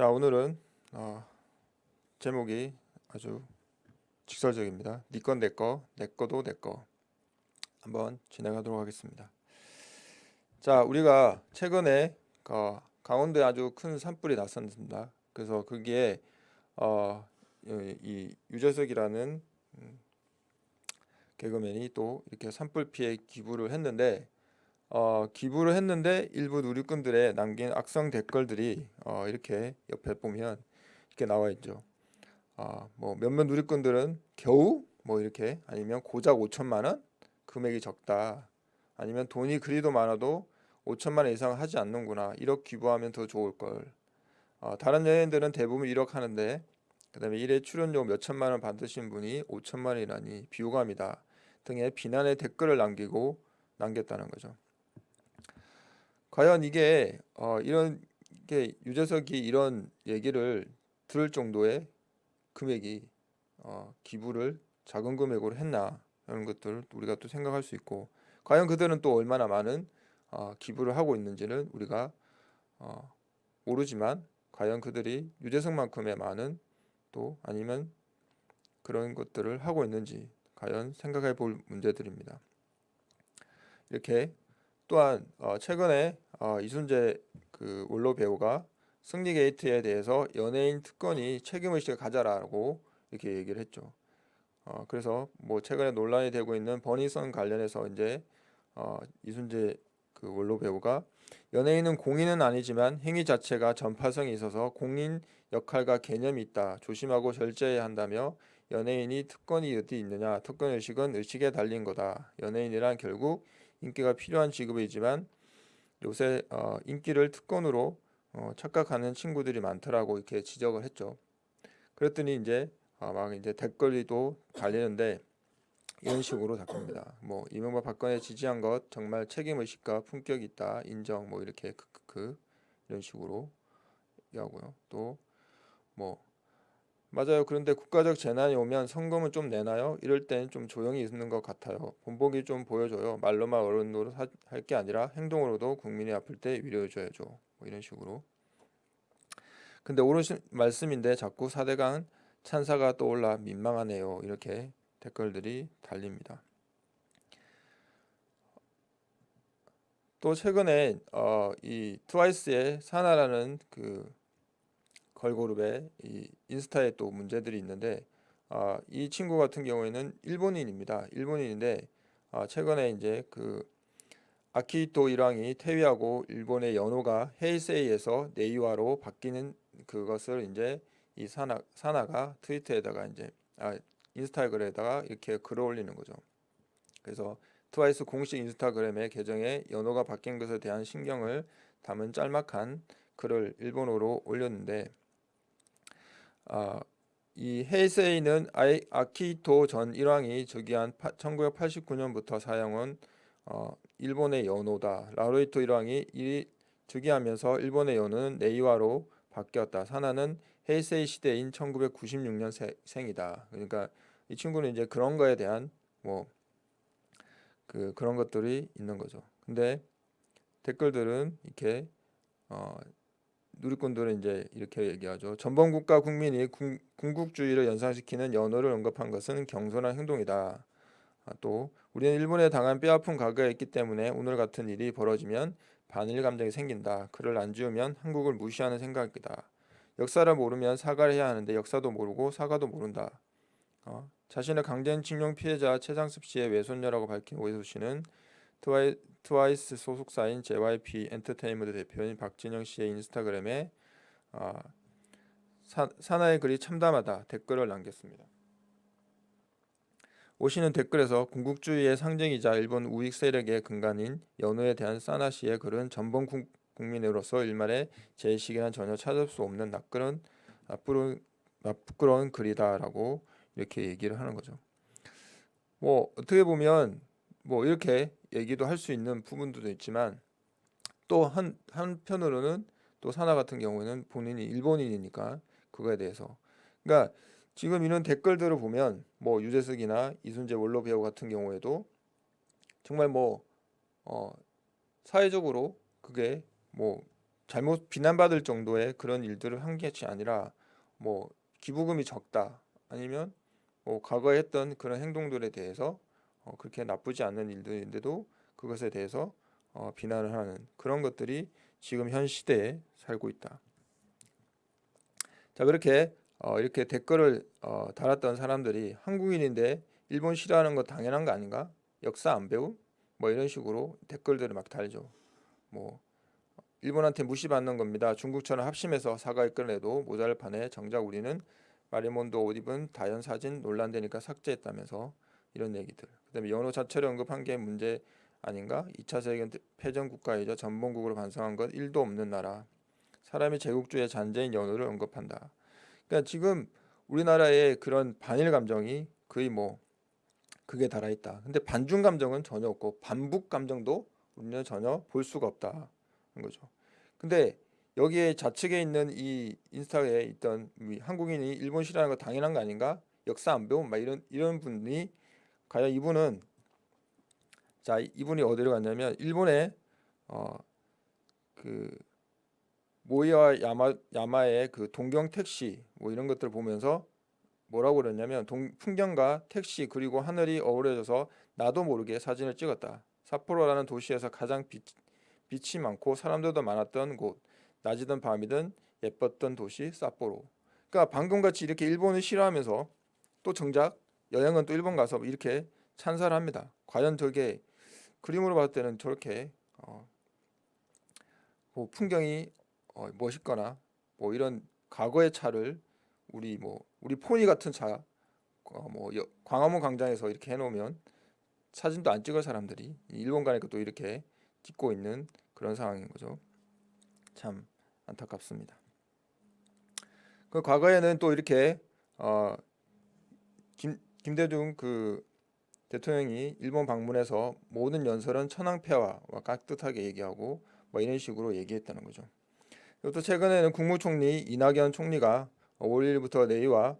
자 오늘은 어, 제목이 아주 직설적입니다. 니건 내거, 내거도 내거 한번 진행하도록 하겠습니다. 자 우리가 최근에 어, 강원도에 아주 큰 산불이 났었습니다. 그래서 거기에 어, 이 유재석이라는 음, 개그맨이 또 이렇게 산불 피해 기부를 했는데 어, 기부를 했는데 일부 누리꾼들의 남긴 악성 댓글들이 어, 이렇게 옆에 보면 이렇게 나와 있죠. 어, 뭐 몇몇 누리꾼들은 겨우 뭐 이렇게 아니면 고작 5천만 원 금액이 적다. 아니면 돈이 그리도 많아도 5천만 원 이상 하지 않는구나. 1억 기부하면 더 좋을 걸. 어, 다른 연예인들은 대부분 1억 하는데 그다음에 1회 출연료 몇 천만 원 받으신 분이 5천만 원이라니 비호감이다 등의 비난의 댓글을 남기고 남겼다는 거죠. 과연 이게 어, 이런 게 유재석이 이런 얘기를 들을 정도의 금액이 어, 기부를 작은 금액으로 했나 이런 것들을 우리가 또 생각할 수 있고 과연 그들은 또 얼마나 많은 어, 기부를 하고 있는지는 우리가 어, 모르지만 과연 그들이 유재석만큼의 많은 또 아니면 그런 것들을 하고 있는지 과연 생각해 볼 문제들입니다. 이렇게 또한 어, 최근에 어, 이순재 그 원로 배우가 승리 게이트에 대해서 연예인 특권이 책임의식을 가져라고 이렇게 얘기를 했죠. 어, 그래서 뭐 최근에 논란이 되고 있는 버니선 관련해서 이제 어, 이순재 그 원로 배우가 연예인은 공인은 아니지만 행위 자체가 전파성이 있어서 공인 역할과 개념이 있다. 조심하고 절제해야 한다며 연예인이 특권이 어디 있느냐. 특권 의식은 의식에 달린 거다. 연예인이란 결국 인기가 필요한 직업이지만 요새 어, 인기를 특권으로 어, 착각하는 친구들이 많더라고 이렇게 지적을 했죠. 그랬더니 이제 어, 막 이제 댓글도 달리는데 이런 식으로 답합니다. 뭐 이명박 박근혜 지지한 것 정말 책임 의식과 품격이 있다 인정 뭐 이렇게 크크크 이런 식으로 얘기하고요. 또 뭐 맞아요. 그런데 국가적 재난이 오면 성금은 좀 내나요? 이럴 땐 좀 조용히 있는 것 같아요. 본보기 좀 보여줘요. 말로만 어른으로 할게 아니라 행동으로도 국민이 아플 때 위로해줘야죠. 뭐 이런 식으로. 근데 옳은 말씀인데 자꾸 사대강 찬사가 떠올라 민망하네요. 이렇게 댓글들이 달립니다. 또 최근에 어, 이 트와이스의 사나라는 그 걸그룹의 이 인스타에 또 문제들이 있는데 아, 이 친구 같은 경우에는 일본인입니다. 일본인인데 아, 최근에 이제 그 아키토 일왕이 퇴위하고 일본의 연호가 헤이세이에서 네이와로 바뀌는 그것을 이제 이 사나 사나가 트위터에다가 이제 아, 인스타그램에다가 이렇게 글을 올리는 거죠. 그래서 트와이스 공식 인스타그램의 계정에 연호가 바뀐 것에 대한 신경을 담은 짤막한 글을 일본어로 올렸는데 아, 이 헤이세이는 아키토 전 일왕이 즉위한 1989년부터 사용한 어, 일본의 연호다. 라로이토 일왕이 이 즉위하면서 일본의 연호는 네이와로 바뀌었다. 사나는 헤이세이 시대인 1996년 생이다. 그러니까 이 친구는 이제 그런 거에 대한 뭐 그 그런 것들이 있는 거죠. 근데 댓글들은 이렇게 어, 누리꾼들은 이제 이렇게 얘기하죠. 전범 국가 국민이 궁, 국주의를 연상시키는 연호를 언급한 것은 경솔한 행동이다. 아, 또 우리는 일본에 당한 뼈아픈 과거가 있기 때문에 오늘 같은 일이 벌어지면 반일 감정이 생긴다. 그를 안 지우면 한국을 무시하는 생각이다. 역사를 모르면 사과를 해야 하는데 역사도 모르고 사과도 모른다. 어? 자신을 강제징용 피해자 최상습 씨의 외손녀라고 밝힌 오해수 씨는 트와이, 트와이스 소속사인 JYP 엔터테인먼트 대표인 박진영 씨의 인스타그램에 어, 사, 사나의 글이 참담하다 댓글을 남겼습니다. 오 씨는 댓글에서 군국주의의 상징이자 일본 우익 세력의 근간인 연호에 대한 사나 씨의 글은 전범 국민으로서 일말의 제식이란 전혀 찾을 수 없는 낯그런 나쁘른 부끄러운 글이다라고 이렇게 얘기를 하는 거죠. 뭐 어떻게 보면 뭐 이렇게 얘기도 할 수 있는 부분도 있지만 또 한 한편으로는 또 사나 같은 경우에는 본인이 일본인이니까 그거에 대해서. 그러니까 지금 이런 댓글들을 보면 뭐 유재석이나 이순재 원로 배우 같은 경우에도 정말 뭐 어, 사회적으로 그게 뭐 잘못 비난받을 정도의 그런 일들을 한 것이 아니라 뭐 기부금이 적다 아니면 뭐 과거에 했던 그런 행동들에 대해서 어, 그렇게 나쁘지 않은 일들인데도 그것에 대해서 어, 비난을 하는 그런 것들이 지금 현 시대에 살고 있다. 자 그렇게 어, 이렇게 댓글을 어, 달았던 사람들이 한국인인데 일본 싫어하는 거 당연한 거 아닌가? 역사 안 배움? 뭐 이런 식으로 댓글들을 막 달죠. 뭐 일본한테 무시받는 겁니다. 중국처럼 합심해서 사과를 끌어내도 모자를 파네. 정작 우리는 마리몬도 옷 입은 다연 사진 논란되니까 삭제했다면서 이런 얘기들. 그다음에 연호 자체를 언급한 게 문제 아닌가? 2차 세계 패전 국가이자 전범국으로 반성한 것 1도 없는 나라. 사람이 제국주의 잔재인 연호를 언급한다. 그러니까 지금 우리나라의 그런 반일 감정이 거의 뭐 그게 달아있다. 근데 반중 감정은 전혀 없고 반북 감정도 우리는 전혀 볼 수가 없다는 거죠. 근데 여기에 좌측에 있는 이 인스타에 있던 한국인이 일본 싫어하는 거 당연한 거 아닌가? 역사 안 배운 막 이런 이런 분이 과연 이분은 자 이분이 어디로 갔냐면 일본의 어그 모이와 야마 야마의 그 동경 택시 뭐 이런 것들을 보면서 뭐라고 그랬냐면 동, 풍경과 택시 그리고 하늘이 어우러져서 나도 모르게 사진을 찍었다. 삿포로라는 도시에서 가장 빛, 빛이 많고 사람들도 많았던 곳 낮이든 밤이든 예뻤던 도시 삿포로 그러니까 방금같이 이렇게 일본을 싫어하면서 또 정작 여행은 또 일본 가서 이렇게 찬사를 합니다 과연 저게 그림으로 봤을 때는 저렇게 어, 뭐 풍경이 어, 멋있거나 뭐 이런 과거의 차를 우리 뭐 우리 포니 같은 차, 어, 뭐 여, 광화문 광장에서 이렇게 해놓으면 사진도 안 찍을 사람들이 일본 가니까 또 이렇게 찍고 있는 그런 상황인 거죠. 참 안타깝습니다. 그 과거에는 또 이렇게 어, 김, 김대중 그 대통령이 일본 방문해서 모든 연설은 천황폐하와 깍듯하게 얘기하고 뭐 이런 식으로 얘기했다는 거죠. 또 최근에는 국무총리 이낙연 총리가 5월 1일부터 내일와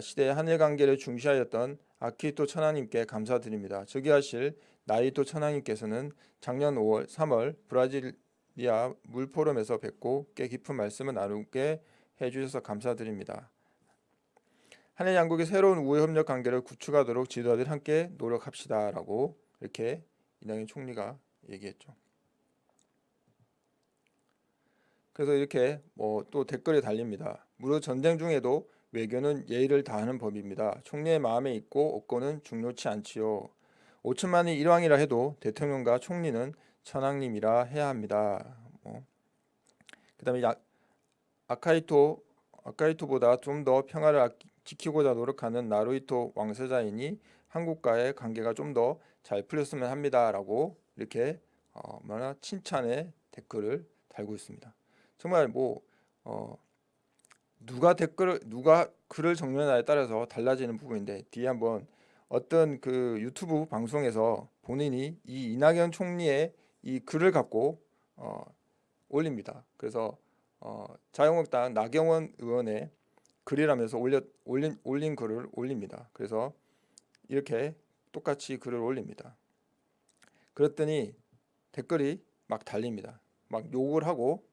시대의 한일 관계를 중시하였던 아키토 천황님께 감사드립니다. 즉위하실 나이토 천황님께서는 작년 5월, 3월 브라질리아 물포럼에서 뵙고 꽤 깊은 말씀을 나누게 해주셔서 감사드립니다. 한일 양국의 새로운 우호 협력 관계를 구축하도록 지도자들 함께 노력합시다라고 이렇게 이낙연 총리가 얘기했죠. 그래서 이렇게 뭐 또 댓글이 달립니다. 무릇 전쟁 중에도 외교는 예의를 다하는 법입니다. 총리의 마음에 있고 없고는 중요치 않지요. 5천만이 일왕이라 해도 대통령과 총리는 천황님이라 해야 합니다. 뭐. 그 다음에 아카이토 아카이토보다 좀 더 평화를 지키고자 노력하는 나루이토 왕세자이니 한국과의 관계가 좀 더 잘 풀렸으면 합니다라고 이렇게 어, 얼마나 칭찬의 댓글을 달고 있습니다. 정말 뭐 어, 누가 댓글을 누가 글을 정리하냐에 따라서 달라지는 부분인데 뒤에 한번 어떤 그 유튜브 방송에서 본인이 이 이낙연 총리의 이 글을 갖고 어, 올립니다. 그래서 어, 자유한국당 나경원 의원의 글이라면서 올려, 올린, 올린 글을 올립니다. 그래서 이렇게 똑같이 글을 올립니다. 그랬더니 댓글이 막 달립니다. 막 욕을 하고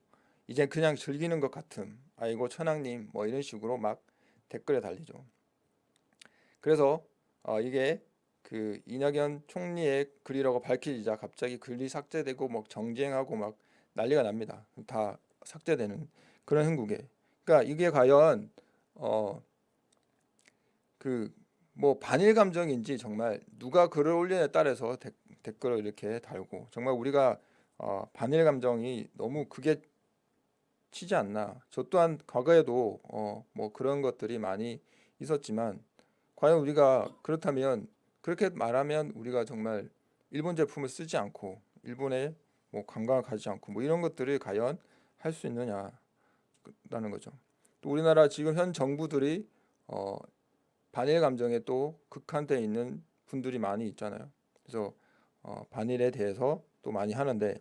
이제 그냥 즐기는 것 같음 아이고 천왕님 뭐 이런 식으로 막 댓글에 달리죠 그래서 어, 이게 그 이낙연 총리의 글이라고 밝히자 갑자기 글이 삭제되고 막 정쟁하고 막 난리가 납니다 다 삭제되는 그런 행국에 그러니까 이게 과연 어 그 뭐 반일 감정인지 정말 누가 글을 올리냐에 따라서 데, 댓글을 이렇게 달고 정말 우리가 어, 반일 감정이 너무 그게 치지 않나. 저 또한 과거에도 어, 뭐 그런 것들이 많이 있었지만 과연 우리가 그렇다면 그렇게 말하면 우리가 정말 일본 제품을 쓰지 않고 일본에 뭐 관광을 가지 않고 뭐 이런 것들을 과연 할 수 있느냐라는 거죠. 또 우리나라 지금 현 정부들이 어, 반일 감정에 또 극한돼 있는 분들이 많이 있잖아요. 그래서 어, 반일에 대해서 또 많이 하는데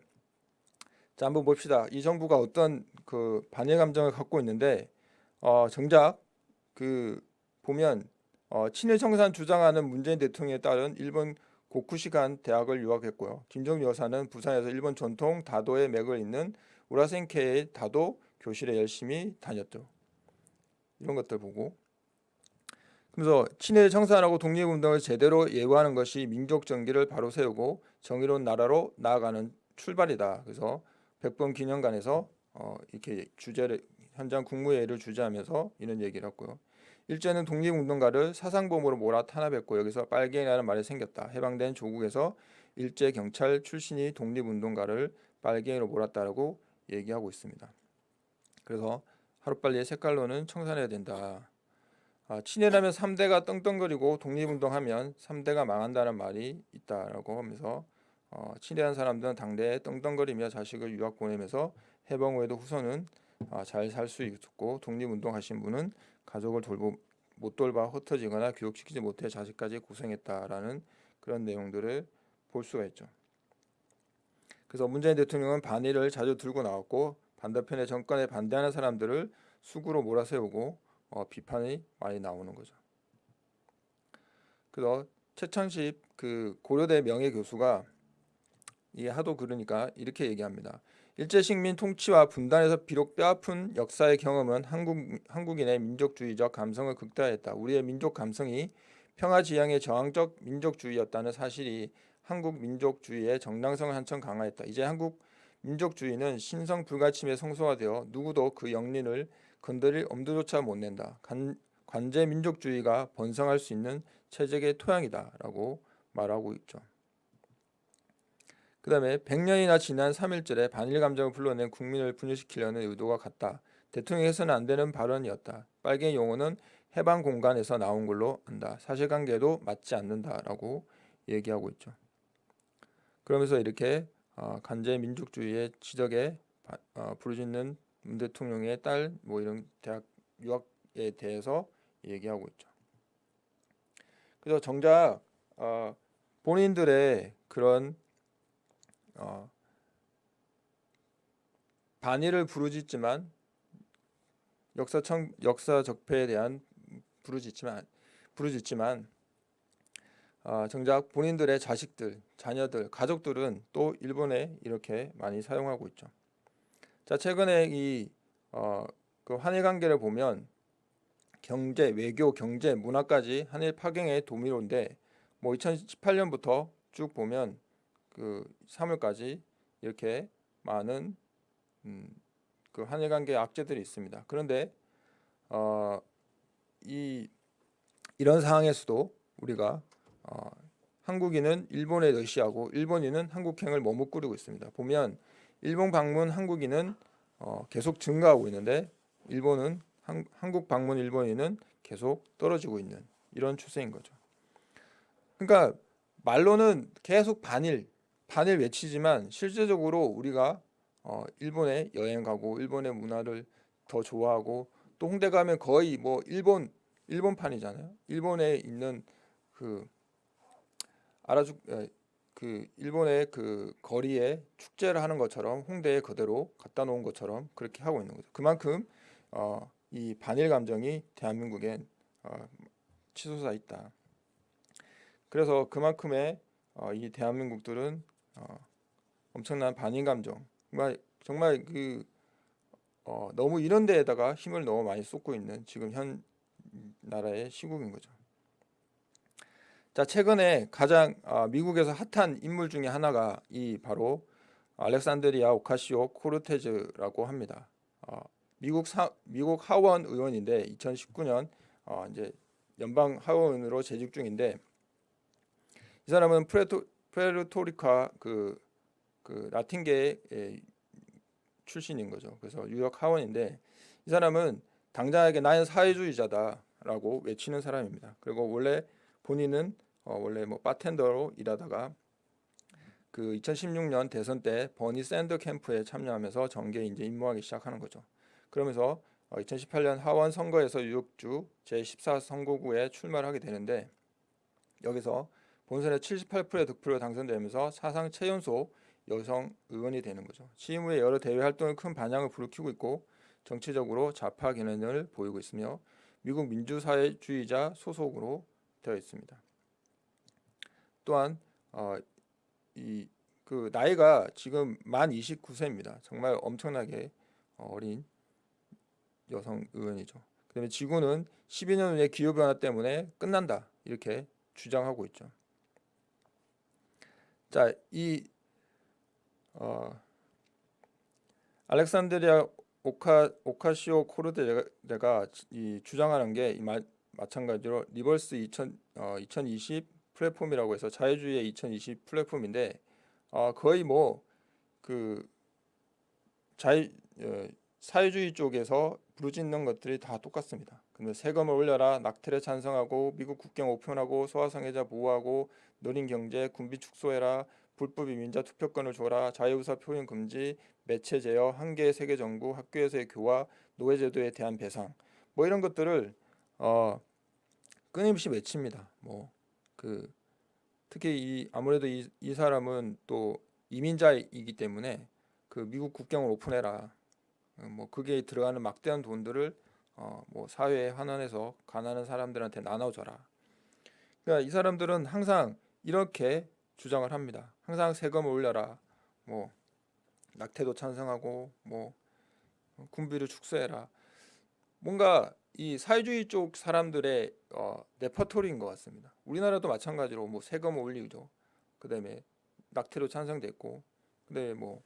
자 한번 봅시다. 이 정부가 어떤 그 반일 감정을 갖고 있는데 어, 정작 그 보면 어, 친일 청산 주장하는 문재인 대통령에 따른 일본 고쿠시간 대학을 유학했고요. 김정일 여사는 부산에서 일본 전통 다도의 맥을 잇는 우라센케의 다도 교실에 열심히 다녔죠. 이런 것들 보고 그래서 친일 청산하고 독립운동을 제대로 예우하는 것이 민족 정기를 바로 세우고 정의로운 나라로 나아가는 출발이다. 그래서 백범 기념관에서 어, 이렇게 주제를 현장 국무회의를 주재하면서 이런 얘기를 했고요. 일제는 독립운동가를 사상범으로 몰아 탄압했고 여기서 빨갱이라는 말이 생겼다. 해방된 조국에서 일제 경찰 출신이 독립운동가를 빨갱이로 몰았다라고 얘기하고 있습니다. 그래서 하루빨리 색깔로는 청산해야 된다. 아, 친일하면 3대가 떵떵거리고 독립운동하면 3대가 망한다는 말이 있다라고 하면서 어, 친일한 사람들은 당대에 떵떵거리며 자식을 유학 보내면서 해방 후에도 후손은 아, 잘살 수 있고 독립운동하신 분은 가족을 돌보 못 돌봐 흩어지거나 교육시키지 못해 자식까지 고생했다라는 그런 내용들을 볼 수가 있죠. 그래서 문재인 대통령은 반일을 자주 들고 나왔고 반대편의 정권에 반대하는 사람들을 수구로 몰아세우고 어, 비판이 많이 나오는 거죠. 그래서 최천십 그 고려대 명예 교수가 이게 하도 그러니까 이렇게 얘기합니다. 일제 식민 통치와 분단에서 비록 뼈아픈 역사의 경험은 한국 한국인의 민족주의적 감성을 극대화했다. 우리의 민족 감성이 평화 지향의 저항적 민족주의였다는 사실이 한국 민족주의의 정당성을 한층 강화했다. 이제 한국 민족주의는 신성 불가침에 성소화되어 누구도 그 영린을 건드릴 엄두조차 못 낸다. 관, 관제 민족주의가 번성할 수 있는 체제의 토양이다 라고 말하고 있죠. 그 다음에 100년이나 지난 3.1절에 반일 감정을 불러낸 국민을 분열시키려는 의도가 같다. 대통령이 해서는 안 되는 발언이었다. 빨갱이 용어는 해방 공간에서 나온 걸로 안다. 사실관계도 맞지 않는다라고 얘기하고 있죠. 그러면서 이렇게 어, 간제 민족주의의 지적에 어, 부르짖는 문 대통령의 딸 뭐 이런 대학 유학에 대해서 얘기하고 있죠. 그래서 정작 어, 본인들의 그런 어, 반의를 부르짖지만 역사 청 역사 적폐에 대한 부르짖지만 부르짖지만 어, 정작 본인들의 자식들, 자녀들, 가족들은 또 일본에 이렇게 많이 사용하고 있죠. 자 최근에 이 어, 그 한일 관계를 보면 경제, 외교, 경제, 문화까지 한일 파경의 도미로인데 뭐 2018년부터 쭉 보면 그 3월까지 이렇게 많은 음, 그 한일 관계 악재들이 있습니다. 그런데 어, 이 이런 상황에서도 우리가 어, 한국인은 일본에 러시아고 일본인은 한국행을 머뭇거리고 있습니다. 보면 일본 방문 한국인은 어, 계속 증가하고 있는데 일본은 한, 한국 방문 일본인은 계속 떨어지고 있는 이런 추세인 거죠. 그러니까 말로는 계속 반일 반일 외치지만 실제적으로 우리가 어, 일본에 여행 가고 일본의 문화를 더 좋아하고 또 홍대 가면 거의 뭐 일본 일본판이잖아요. 일본에 있는 그 알아주 그 일본의 그 거리에 축제를 하는 것처럼 홍대에 그대로 갖다 놓은 것처럼 그렇게 하고 있는 거죠. 그만큼 어, 이 반일 감정이 대한민국엔 어, 치솟아 있다. 그래서 그만큼의 어, 이 대한민국들은 어, 엄청난 반일 감정 정말 정말 그 어, 너무 이런 데에다가 힘을 너무 많이 쏟고 있는 지금 현 나라의 시국인 거죠. 자 최근에 가장 어, 미국에서 핫한 인물 중에 하나가 이 바로 알렉산드리아 오카시오 코르테즈라고 합니다. 어, 미국 사, 미국 하원 의원인데 2019년 어, 이제 연방 하원으로 재직 중인데 이 사람은 푸에르토 푸에르토리카 그, 그 라틴계 출신인 거죠. 그래서 뉴욕 하원인데 이 사람은 당장에게 나는 사회주의자다라고 외치는 사람입니다. 그리고 원래 본인은 어, 원래 뭐 바텐더로 일하다가 그 2016년 대선 때 버니 샌더 캠프에 참여하면서 정계에 이제 입문하기 시작하는 거죠. 그러면서 어, 2018년 하원 선거에서 뉴욕주 제14 선거구에 출마를 하게 되는데 여기서 본선에 78%의 득표로 당선되면서 사상 최연소 여성 의원이 되는 거죠. 취임 후에 여러 대외 활동에 큰 반향을 불러키고 있고 정치적으로 좌파 견해를 보이고 있으며 미국 민주사회주의자 소속으로 되어 있습니다. 또한 어, 이 그 나이가 지금 만 29세입니다. 정말 엄청나게 어린 여성 의원이죠. 그다음에 지구는 12년 후에 기후 변화 때문에 끝난다 이렇게 주장하고 있죠. 자, 이 어, 알렉산드리아 오카 오카시오 코르테즈가 이 주장하는 게 이 마찬가지로 liberals 2000, 어, 2020 플랫폼이라고 해서 자유주의의 2020 플랫폼인데 어, 거의 뭐그 자유 어, 사회주의 쪽에서 부르짖는 것들이 다 똑같습니다. 근데 세금을 올려라, 낙태를 찬성하고 미국 국경 오픈하고 소아성애자 보호하고 그린 경제, 군비 축소해라, 불법 이민자 투표권을 줘라, 자유의사 표현 금지, 매체 제어, 한계 세계 정부, 학교에서의 교화, 노예 제도에 대한 배상, 뭐 이런 것들을 어, 끊임없이 외칩니다. 뭐 그 특히 이 아무래도 이, 이 사람은 또 이민자이기 때문에 그 미국 국경을 오픈해라. 어, 뭐 그게 들어가는 막대한 돈들을 어, 뭐 사회에 환원해서 가난한 사람들한테 나눠줘라. 그러니까 이 사람들은 항상 이렇게 주장을 합니다. 항상 세금을 올려라. 뭐 낙태도 찬성하고 뭐 군비를 축소해라. 뭔가 이 사회주의 쪽 사람들의 어, 레퍼토리인 것 같습니다. 우리나라도 마찬가지로 뭐 세금 올리죠. 그다음에 낙태로 찬성됐고, 그다음에 뭐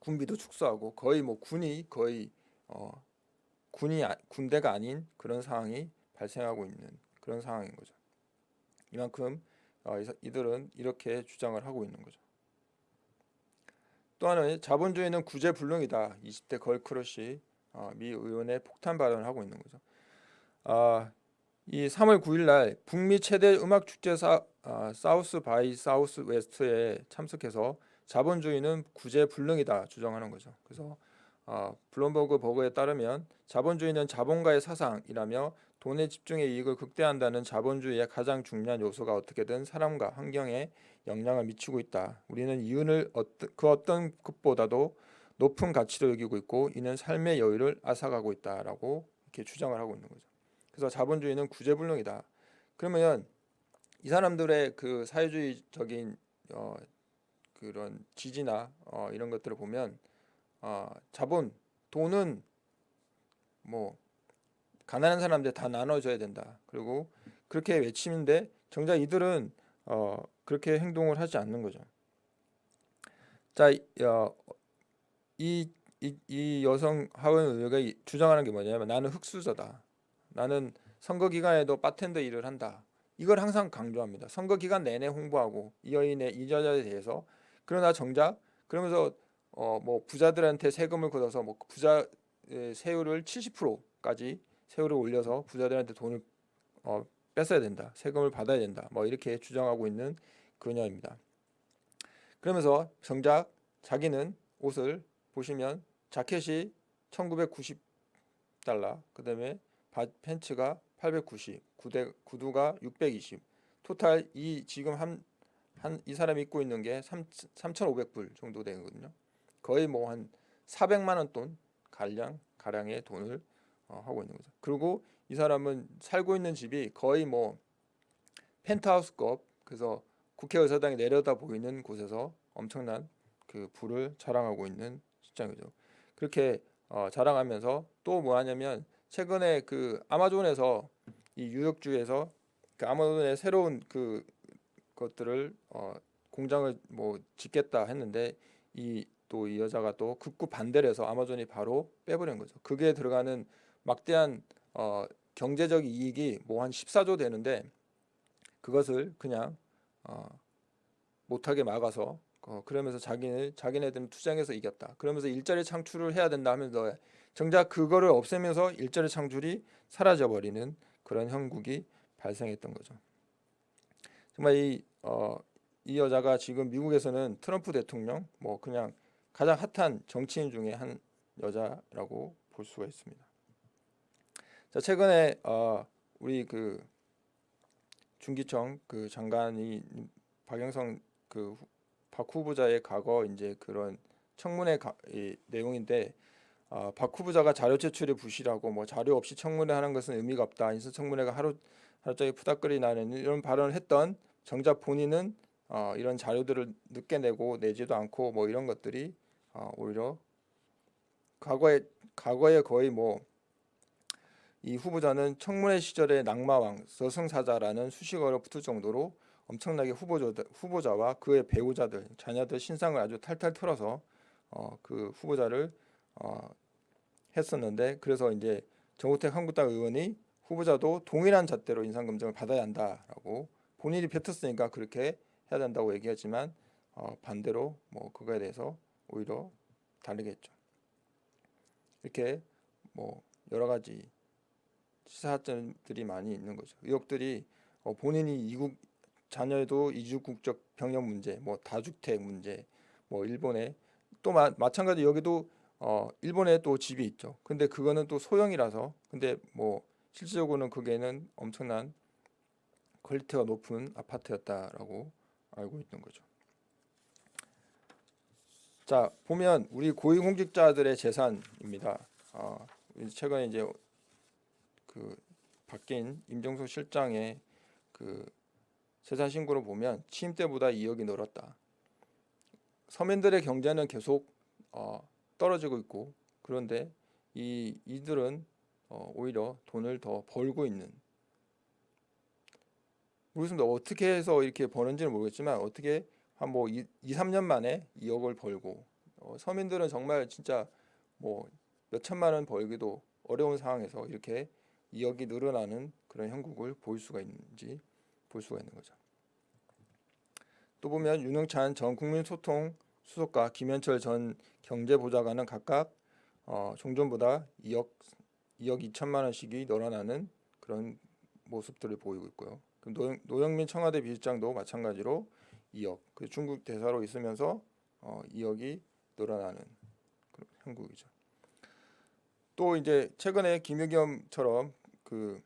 군비도 축소하고 거의 뭐 군이 거의 어, 군이 아, 군대가 아닌 그런 상황이 발생하고 있는 그런 상황인 거죠. 이만큼 어, 이들은 이렇게 주장을 하고 있는 거죠. 또 하나는 자본주의는 구제불능이다. 20대 girl crush 어, 미 의원의 폭탄 발언을 하고 있는 거죠. 아, 이 3월 9일 날 북미 최대 음악 축제 사, 아, 사우스 바이 사우스 웨스트에 참석해서 자본주의는 구제 불능이다 주장하는 거죠. 그래서 어, 블룸버그 버거에 따르면 자본주의는 자본가의 사상이라며 돈의 집중의 이익을 극대화한다는 자본주의의 가장 중요한 요소가 어떻게든 사람과 환경에 영향을 미치고 있다. 우리는 이윤을 그 어떤 것보다도 높은 가치로 여기고 있고 이는 삶의 여유를 앗아가고 있다라고 이렇게 주장을 하고 있는 거죠. 그래서 자본주의는 구제불능이다. 그러면 이 사람들의 그 사회주의적인 어, 그런 지지나 어, 이런 것들을 보면 어, 자본 돈은 뭐 가난한 사람들 다 나눠줘야 된다. 그리고 그렇게 외치는데 정작 이들은 어, 그렇게 행동을 하지 않는 거죠. 자, 어, 이, 이, 이 여성 하원 의회가 주장하는 게 뭐냐면 나는 흑수저다. 나는 선거 기간에도 바텐더 일을 한다. 이걸 항상 강조합니다. 선거 기간 내내 홍보하고 이 여인의 이 여자에 대해서 그러나 정작 그러면서 어 뭐 부자들한테 세금을 걷어서 뭐 부자 세율을 70%까지 세율을 올려서 부자들한테 돈을 어 뺏어야 된다. 세금을 받아야 된다. 뭐 이렇게 주장하고 있는 그녀입니다. 그러면서 정작 자기는 옷을 보시면 자켓이 1990달러, 그 다음에 팬츠가 890, 구대, 구두가 620. 토탈 이 지금 한 한 이 사람이 입고 있는 게 3, 3,500불 정도 되거든요. 거의 뭐 한 400만 원 돈 가량 가량의 돈을 어, 하고 있는 거죠. 그리고 이 사람은 살고 있는 집이 거의 뭐 펜트하우스급 그래서 국회의사당이 내려다 보이는 곳에서 엄청난 그 부를 자랑하고 있는 실장이죠. 그렇게 어, 자랑하면서 또 뭐 하냐면 최근에 그 아마존에서 이 유역주에서 그 아마존의 새로운 그 것들을 어, 공장을 뭐 짓겠다 했는데 이 또 이 여자가 또 극구 반대를 해서 아마존이 바로 빼버린 거죠. 그게 들어가는 막대한 어, 경제적 이익이 뭐 한 14조 되는데 그것을 그냥 어, 못하게 막아서 어, 그러면서 자기네 자기네들은 투쟁해서 이겼다. 그러면서 일자리 창출을 해야 된다 하면서 정작 그거를 없애면서 일자리 창출이 사라져 버리는 그런 형국이 발생했던 거죠. 정말 이, 어, 이 여자가 지금 미국에서는 트럼프 대통령 뭐 그냥 가장 핫한 정치인 중에 한 여자라고 볼 수가 있습니다. 자 최근에 어, 우리 그 중기청 그 장관이 박영성 그 박 후보자의 과거 이제 그런 청문회 가, 이, 내용인데 어, 박 후보자가 자료 제출에 부실하고 뭐 자료 없이 청문회 하는 것은 의미가 없다. 인사 청문회가 하루 하루 종일 푸닥거리 나는 이런 발언을 했던 정작 본인은 어, 이런 자료들을 늦게 내고 내지도 않고 뭐 이런 것들이 어, 오히려 과거에 과거에 거의 뭐 이 후보자는 청문회 시절의 낙마왕 저승사자라는 수식어를 붙을 정도로 엄청나게 후보자, 후보자와 그의 배우자들 자녀들 신상을 아주 탈탈 털어서 어, 그 후보자를 어, 했었는데 그래서 이제 정우택 한국당 의원이 후보자도 동일한 잣대로 인상검증을 받아야 한다라고 본인이 뱉었으니까 그렇게 해야 된다고 얘기하지만 어, 반대로 뭐 그거에 대해서 오히려 다르게 했죠. 이렇게 뭐 여러 가지 시사점들이 많이 있는 거죠. 의혹들이 어, 본인이 이국 자녀도 이주 국적 병역 문제, 뭐 다주택 문제, 뭐 일본에 또 마, 마찬가지 여기도 어 일본에 또 집이 있죠. 근데 그거는 또 소형이라서 근데 뭐 실질적으로는 그게는 엄청난 quality가 높은 아파트였다라고 알고 있는 거죠. 자 보면 우리 고위공직자들의 재산입니다. 어, 최근에 이제 그 바뀐 임정수 실장의 그 세산 신고를 보면 취임 때보다 2억이 늘었다. 서민들의 경제는 계속 어, 떨어지고 있고 그런데 이 이들은 어, 오히려 돈을 더 벌고 있는 모르겠습니다. 어떻게 해서 이렇게 버는지는 모르겠지만 어떻게 한 뭐 2, 3년 만에 2억을 벌고 어, 서민들은 정말 진짜 뭐 몇천만 원 벌기도 어려운 상황에서 이렇게 2억이 늘어나는 그런 형국을 볼 수가 있는지 볼 수가 있는 거죠. 또 보면 윤영찬 전 국민소통 수석과 김현철 전 경제보좌관은 각각 어, 종전보다 2억 2억 2천만 원씩이 늘어나는 그런 모습들을 보이고 있고요. 노, 노영민 청와대 비서장도 마찬가지로 2억 그 중국 대사로 있으면서 어, 2억이 늘어나는 그런 형국이죠. 또 이제 최근에 김유겸처럼 그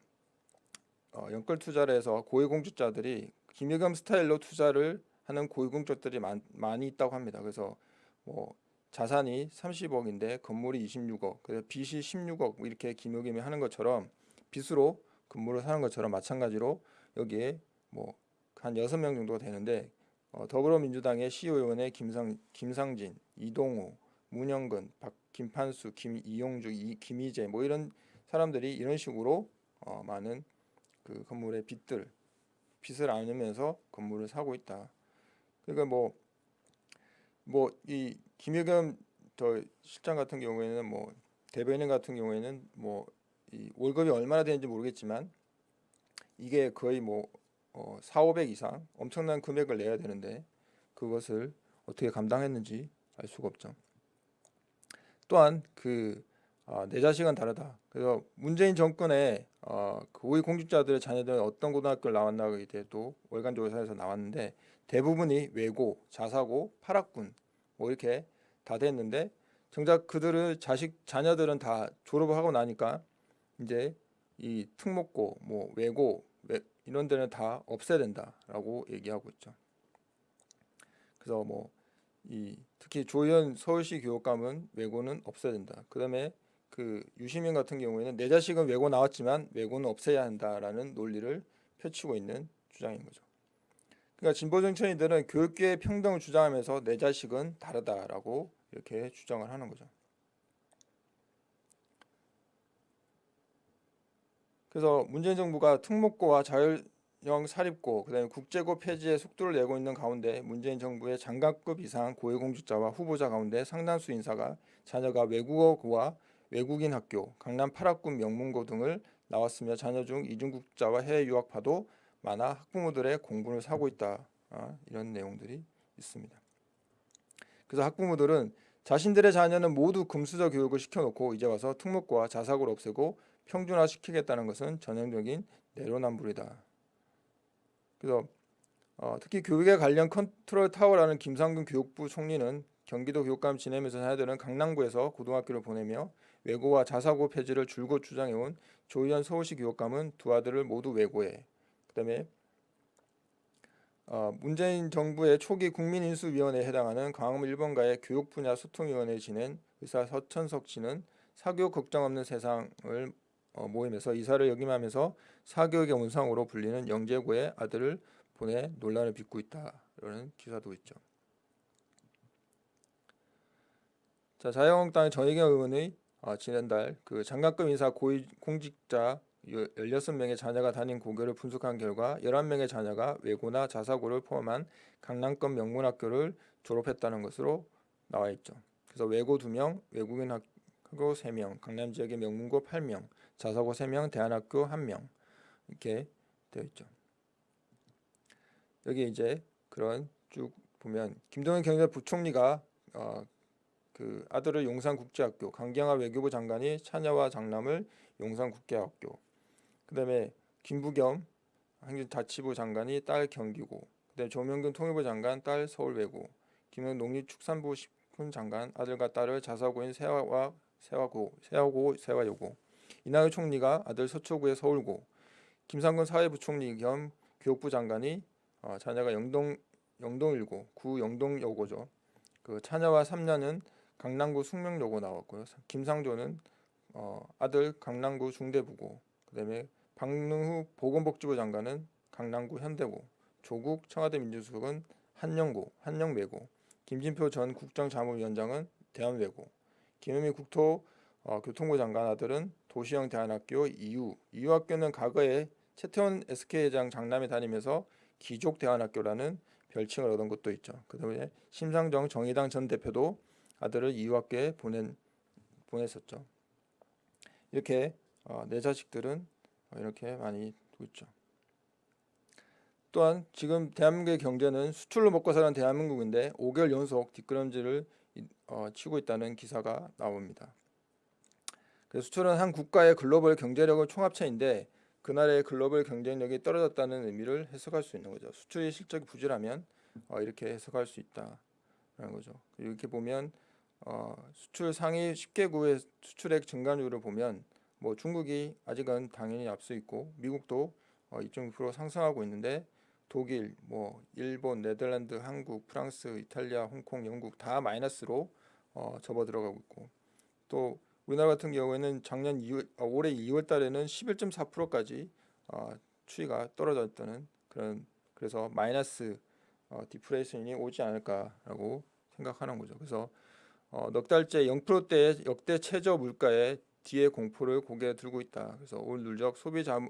어, 연끌 투자를 해서 고위공직자들이 김유겸 스타일로 투자를 하는 고위공직자들이 많, 많이 있다고 합니다. 그래서 뭐 자산이 30억인데 건물이 26억, 그래서 빚이 16억 뭐 이렇게 김유겸이 하는 것처럼 빚으로 건물을 사는 것처럼 마찬가지로 여기에 뭐한 여섯 명 정도가 되는데 어, 더불어민주당의 시의원의 김상 김상진, 이동우, 문영근, 박 김판수, 김이용주, 이, 김희재 뭐 이런 사람들이 이런 식으로 어, 많은 그 건물의 빚들 빚을 안으면서 건물을 사고 있다. 그러니까 뭐 뭐 이 김유겸 더 실장 같은 경우에는 뭐 대변인 같은 경우에는 뭐 이 월급이 얼마나 되는지 모르겠지만 이게 거의 뭐 어, 4, 500 이상 엄청난 금액을 내야 되는데 그것을 어떻게 감당했는지 알 수가 없죠. 또한 그 아, 내 자식은 다르다. 그래서 문재인 정권의 어, 그 고위 공직자들의 자녀들은 어떤 고등학교를 나왔나에 대해도 월간 조사에서 나왔는데 대부분이 외고, 자사고, 파락군 뭐 이렇게 다 됐는데 정작 그들을 자식 자녀들은 다 졸업을 하고 나니까 이제 이 특목고, 뭐 외고 외, 이런 데는 다 없애야 된다라고 얘기하고 있죠. 그래서 뭐 이 특히 조현 서울시 교육감은 외고는 없애야 된다. 그다음에 그 유시민 같은 경우에는 내 자식은 외고 나왔지만 외고는 없애야 한다라는 논리를 펼치고 있는 주장인 거죠. 그러니까 진보 정치인들은 교육계의 평등을 주장하면서 내 자식은 다르다라고 이렇게 주장을 하는 거죠. 그래서 문재인 정부가 특목고와 자율형 사립고, 그다음에 국제고 폐지에 속도를 내고 있는 가운데 문재인 정부의 장관급 이상 고위공직자와 후보자 가운데 상당수 인사가 자녀가 외국어고와 외국인 학교, 강남 8학군 명문고 등을 나왔으며 자녀 중 이중국자와 해외 유학파도 많아 학부모들의 공분을 사고 있다. 아, 이런 내용들이 있습니다. 그래서 학부모들은 자신들의 자녀는 모두 금수저 교육을 시켜놓고 이제 와서 특목고와 자사고를 없애고 평준화시키겠다는 것은 전형적인 내로남불이다. 그래서 어, 특히 교육에 관련 컨트롤 타워라는 김상근 교육부 총리는 경기도 교육감 지내면서 자녀들은 강남구에서 고등학교를 보내며 외고와 자사고 폐지를 줄곧 주장해온 조희연 서울시 교육감은 두 아들을 모두 외고해. 그 다음에 어, 문재인 정부의 초기 국민인수위원회에 해당하는 광화문 1번가의 교육 분야 소통위원회 지낸 의사 서천석 씨는 사교육 걱정 없는 세상을 어, 모임에서 이사를 역임하면서 사교육의 원상으로 불리는 영재고의 아들을 보내 논란을 빚고 있다. 이런 기사도 있죠. 자 자유한국당의 전희경 의원의 어, 지난달 그 장학금 인사 고위 공직자 16명의 자녀가 다닌 고교를 분석한 결과 11명의 자녀가 외고나 자사고를 포함한 강남권 명문학교를 졸업했다는 것으로 나와 있죠. 그래서 외고 2명, 외국인 학교 3명, 강남 지역의 명문고 8명, 자사고 3명, 대안학교 1명 이렇게 되어 있죠. 여기 이제 그런 쭉 보면 김동연 경제부총리가 어, 그 아들을 용산국제학교, 강경화 외교부 장관이 차녀와 장남을 용산국제학교, 그 다음에 김부겸 행정자치부 장관이 딸 경기고, 그다음에 조명근 통일부 장관 딸 서울외고, 김영 농림축산부 식품 장관 아들과 딸을 자사고인 세화와 세화고, 세화고, 세화여고, 이낙연 총리가 아들 서초구의 서울고, 김상근 사회부총리 겸 교육부 장관이 어, 자녀가 영동 영동일고 구 영동여고죠. 그 차녀와 삼녀는 강남구 숙명여고 나왔고요. 김상조는 어, 아들 강남구 중대부고 그다음에 박능후 보건복지부 장관은 강남구 현대고 조국 청와대 민주수석은 한영고 한영외고 김진표 전 국정자문위원장은 대한외고 김현미 국토 어, 교통부 장관 아들은 도시형 대안학교 이유 이유 학교는 과거에 최태원 SK회장 장남에 다니면서 기족 대안학교라는 별칭을 얻은 것도 있죠. 그 다음에 심상정 정의당 전 대표도 아들을 이유학교에 보낸 보냈었죠. 이렇게 어, 내 자식들은 어, 이렇게 많이 있죠. 또한 지금 대한민국의 경제는 수출로 먹고 사는 대한민국인데 5개월 연속 뒷걸음질을 어, 치고 있다는 기사가 나옵니다. 그래서 수출은 한 국가의 글로벌 경제력의 총합체인데 그 나라의 글로벌 경쟁력이 떨어졌다는 의미를 해석할 수 있는 거죠. 수출의 실적이 부실하면 어, 이렇게 해석할 수 있다라는 거죠. 이렇게 보면 어, 수출 상위 10개국의 수출액 증가율을 보면 뭐 중국이 아직은 당연히 앞서 있고 미국도 어, 2.6% 상승하고 있는데 독일, 뭐 일본, 네덜란드, 한국, 프랑스, 이탈리아, 홍콩, 영국 다 마이너스로 어, 접어 들어가고 있고 또 우리나라 같은 경우에는 작년 2월, 어, 올해 2월 달에는 11.4%까지 어, 추이가 떨어졌다는 그런 그래서 마이너스 어, 디플레이션이 오지 않을까라고 생각하는 거죠. 그래서 어, 넉 달째 0%대의 역대 최저 물가에 뒤에 공포를 고개에 들고 있다. 그래서 올 누적 소비자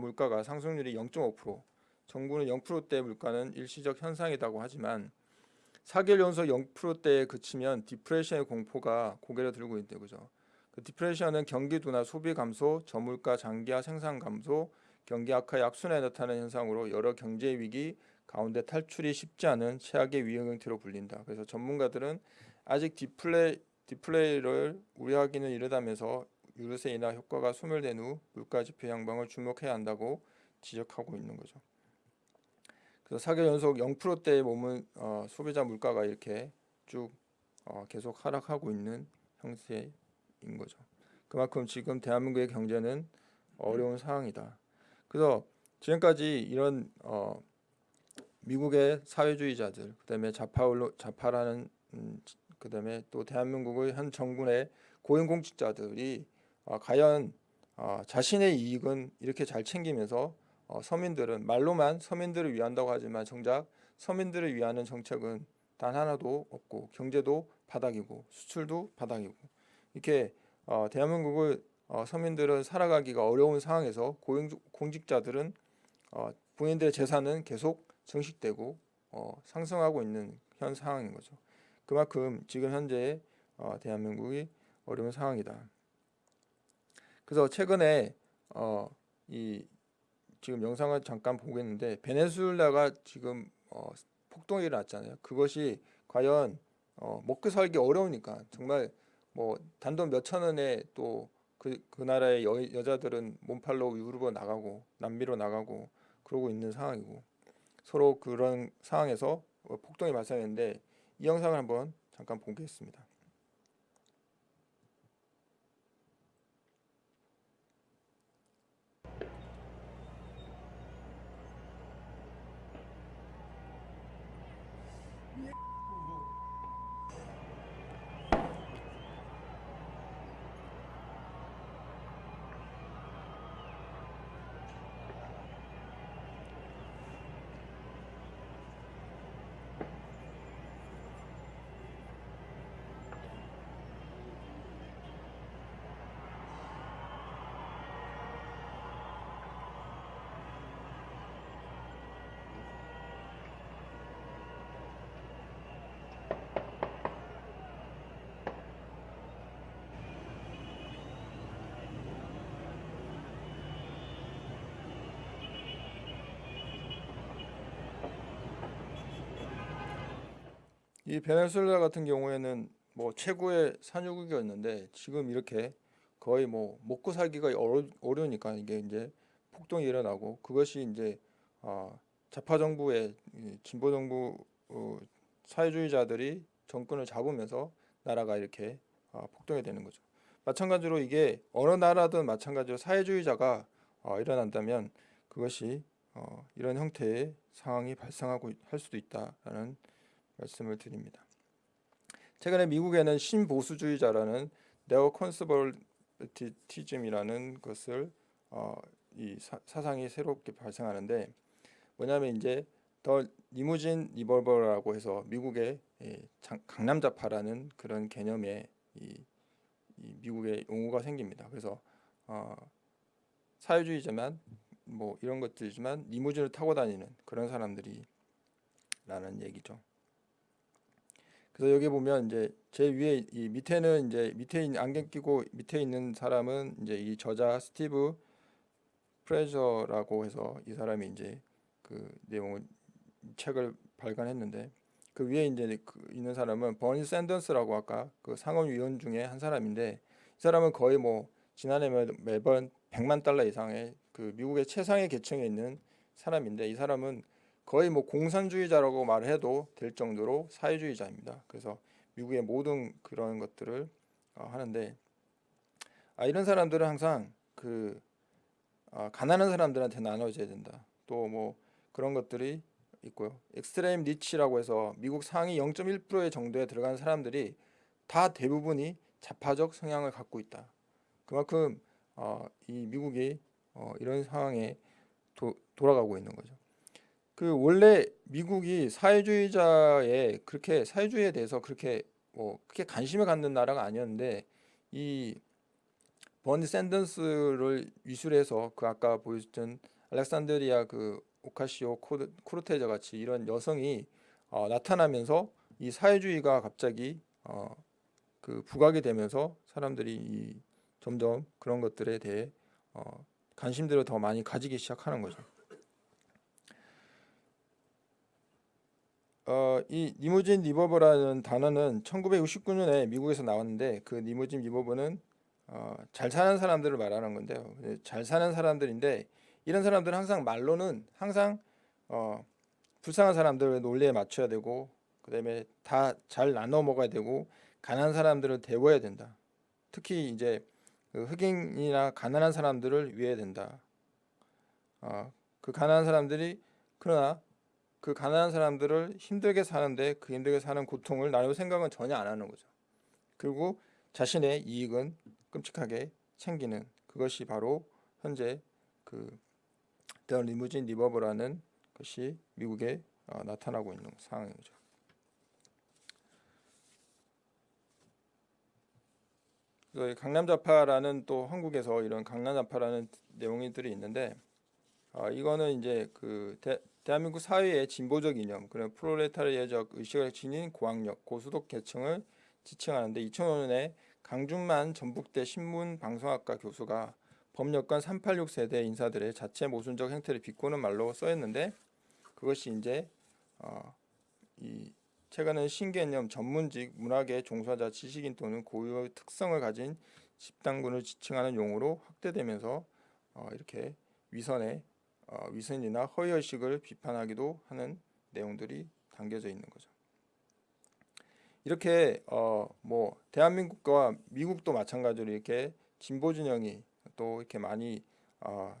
물가가 상승률이 0.5%, 정부는 0%대 물가는 일시적 현상이라고 하지만 4개월 연속 0%대에 그치면 디플레이션의 공포가 고개를 들고 있대 그죠. 그 디플레이션은 경기 둔화, 소비 감소, 저물가 장기화 생산 감소, 경기 악화 약순에 나타나는 현상으로 여러 경제 위기 가운데 탈출이 쉽지 않은 최악의 위험 형태로 불린다. 그래서 전문가들은 아직 디플레 디플레이를 우려하기는 이르다면서 유류세 인하 효과가 소멸된 후 물가 지표 향방을 주목해야 한다고 지적하고 있는 거죠. 그래서 4개월 연속 0%대에 머문 어, 소비자 물가가 이렇게 쭉 어, 계속 하락하고 있는 형태인 거죠. 그만큼 지금 대한민국의 경제는 어려운 상황이다. 그래서 지금까지 이런 어, 미국의 사회주의자들, 그다음에 좌파로 좌파라는 음, 그다음에 또 대한민국의 현 정부의 고용공직자들이 어, 과연 어, 자신의 이익은 이렇게 잘 챙기면서 어, 서민들은 말로만 서민들을 위한다고 하지만 정작 서민들을 위하는 정책은 단 하나도 없고 경제도 바닥이고 수출도 바닥이고 이렇게 어, 대한민국을 어, 서민들은 살아가기가 어려운 상황에서 고용공직자들은 어, 본인들의 재산은 계속 증식되고 어, 상승하고 있는 현 상황인 거죠. 그만큼 지금 현재 어, 대한민국이 어려운 상황이다. 그래서 최근에 어, 이 지금 영상을 잠깐 보겠는데 베네수엘라가 지금 어, 폭동이 일어났잖아요. 그것이 과연 어, 먹고 살기 어려우니까 정말 뭐 단돈 몇천 원에 또 그 그 나라의 여, 여자들은 몸팔로 유럽으로 나가고 남미로 나가고 그러고 있는 상황이고 서로 그런 상황에서 폭동이 발생했는데 이 영상을 한번 잠깐 보겠습니다. 이 베네수엘라 같은 경우에는 뭐 최고의 산유국이었는데 지금 이렇게 거의 뭐 먹고 살기가 어려, 어려우니까 이게 이제 폭동이 일어나고 그것이 이제 어, 좌파 정부의 이 진보 정부 어, 사회주의자들이 정권을 잡으면서 나라가 이렇게 어, 폭동이 되는 거죠. 마찬가지로 이게 어느 나라든 마찬가지로 사회주의자가 어, 일어난다면 그것이 어, 이런 형태의 상황이 발생하고 할 수도 있다라는 말씀을 드립니다. 최근에 미국에는 신보수주의자라는 네오 컨서버티즘이라는 것을 어, 이 사, 상이 새롭게 발생하는데 뭐냐면 이제 더 리무진 리벌버라고 해서 미국의 예, 강남자파라는 그런 개념의 이, 이 미국의 용어가 생깁니다. 그래서 어, 사회주의자만 뭐 이런 것들이지만 리무진을 타고 다니는 그런 사람들이 라는 얘기죠. 그래서 여기 보면 이제 제 위에 이 밑에는 이제 밑에 있는 안경 끼고 밑에 있는 사람은 이제 이 저자 스티브 프레저라고 해서 이 사람이 이제 그 내용을 책을 발간했는데 그 위에 이제 그 있는 사람은 버니 샌더스라고 아까 그 상원위원 중에 한 사람인데 이 사람은 거의 뭐 지난해 매번 100만 달러 이상의 그 미국의 최상의 계층에 있는 사람인데 이 사람은 거의 뭐 공산주의자라고 말해도 될 정도로 사회주의자입니다. 그래서 미국의 모든 그런 것들을 어, 하는데 아, 이런 사람들은 항상 그 아, 가난한 사람들한테 나눠져야 된다. 또 뭐 그런 것들이 있고요. 엑스트레임 리치라고 해서 미국 상위 0.1%의 정도에 들어간 사람들이 다 대부분이 좌파적 성향을 갖고 있다. 그만큼 어, 이 미국이 어, 이런 상황에 도, 돌아가고 있는 거죠. 그 원래 미국이 사회주의자에 그렇게 사회주의에 대해서 그렇게 뭐 크게 관심을 갖는 나라가 아니었는데 이 버니 샌던스를 위술해서 그 아까 보여줬던 알렉산드리아 그 오카시오 코르테저 같이 이런 여성이 어, 나타나면서 이 사회주의가 갑자기 어, 그 부각이 되면서 사람들이 이 점점 그런 것들에 대해 어, 관심들을 더 많이 가지기 시작하는 거죠. 어, 이 limousine liberal이라는 단어는 1969년에 미국에서 나왔는데 그 limousine liberal은 어, 잘 사는 사람들을 말하는 건데요. 잘 사는 사람들인데 이런 사람들은 항상 말로는 항상 어, 불쌍한 사람들을 논리에 맞춰야 되고 그 다음에 다 잘 나눠 먹어야 되고 가난한 사람들을 대워야 된다. 특히 이제 그 흑인이나 가난한 사람들을 위해야 된다. 어, 그 가난한 사람들이 그러나 그 가난한 사람들을 힘들게 사는데 그 힘들게 사는 고통을 나눌 생각은 전혀 안 하는 거죠. 그리고 자신의 이익은 끔찍하게 챙기는 그것이 바로 현재 그더 리무진 리버브라는 것이 미국에 어, 나타나고 있는 상황이죠. 강남좌파라는 또 한국에서 이런 강남좌파라는 내용들이 있는데 어, 이거는 이제 그 대, 한민국 사회의 진보적 이념, 그런 프로레타리아적 의식을 지닌 고학력, 고수독 계층을 지칭하는데 2005년에 강준만 전북대 신문방송학과 교수가 법여권 386 세대 인사들의 자체 모순적 행태를 비꼬는 말로 써있는데 그것이 이제 어, 이 최근은 신개념 전문직 문학의 종사자 지식인 또는 고유의 특성을 가진 집단군을 지칭하는 용어로 확대되면서 어, 이렇게 위선의 어, 위선이나 허위의식을 비판하기도 하는 내용들이 담겨져 있는 거죠. 이렇게 어, 뭐 대한민국과 미국도 마찬가지로 이렇게 진보 진영이 또 이렇게 많이 어,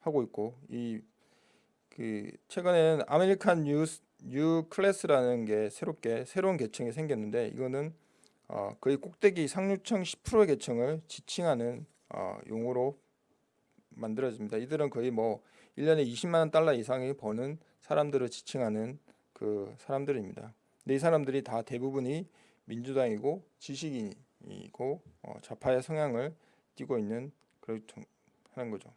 하고 있고 이 그 최근에는 American new, new class라는 게 새롭게 새로운 계층이 생겼는데 이거는 어, 거의 꼭대기 상류층 10%의 계층을 지칭하는 어, 용어로 만들어집니다. 이들은 거의 뭐 1년에 20만 달러 이상이 버는 사람들을 지칭하는 그 사람들입니다. 근데 이 사람들이 다 대부분이 민주당이고 지식인이고 어, 좌파의 성향을 띠고 있는 그런 하는 거죠.